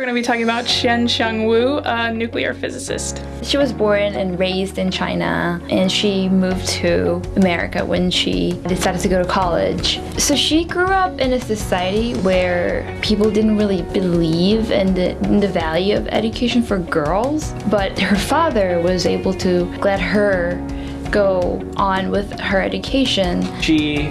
We're going to be talking about Chien-Shiung Wu, a nuclear physicist. She was born and raised in China and she moved to America when she decided to go to college. So she grew up in a society where people didn't really believe in the, in the value of education for girls, but her father was able to let her go on with her education. She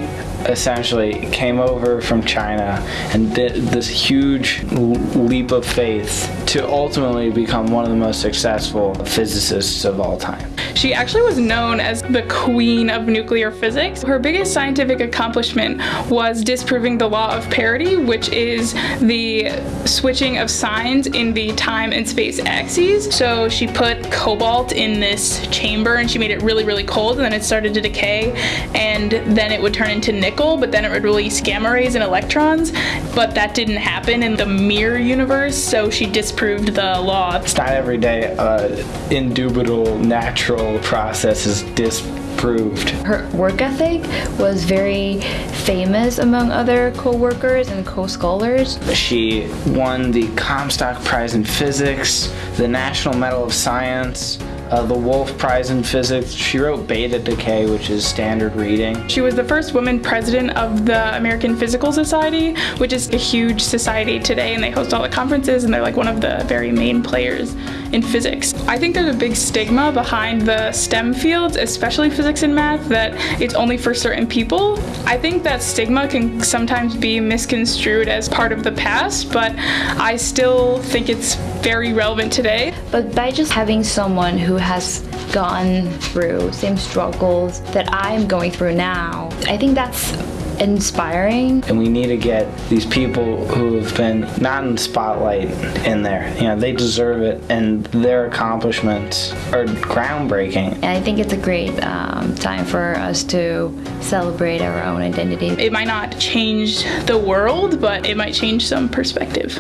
essentially came over from China and did this huge leap of faith to ultimately become one of the most successful physicists of all time. She actually was known as the queen of nuclear physics. Her biggest scientific accomplishment was disproving the law of parity, which is the switching of signs in the time and space axes. So she put cobalt in this chamber and she made it really, really cold and then it started to decay and then it would turn into nickel, but then it would release gamma rays and electrons. But that didn't happen in the mirror universe, so she disproved the law. It's not every day uh, indubitable natural process is disproved. Her work ethic was very famous among other co-workers and co-scholars. She won the Comstock Prize in Physics, the National Medal of Science, uh, the Wolf Prize in Physics. She wrote Beta Decay, which is standard reading. She was the first woman president of the American Physical Society, which is a huge society today, and they host all the conferences, and they're like one of the very main players in physics. I think there's a big stigma behind the STEM fields, especially physics and math, that it's only for certain people. I think that stigma can sometimes be misconstrued as part of the past, but I still think it's very relevant today. But by just having someone who has gone through same struggles that I'm going through now, I think that's inspiring. And we need to get these people who have been not in the spotlight in there. You know, they deserve it and their accomplishments are groundbreaking. And I think it's a great um, time for us to celebrate our own identity. It might not change the world, but it might change some perspective.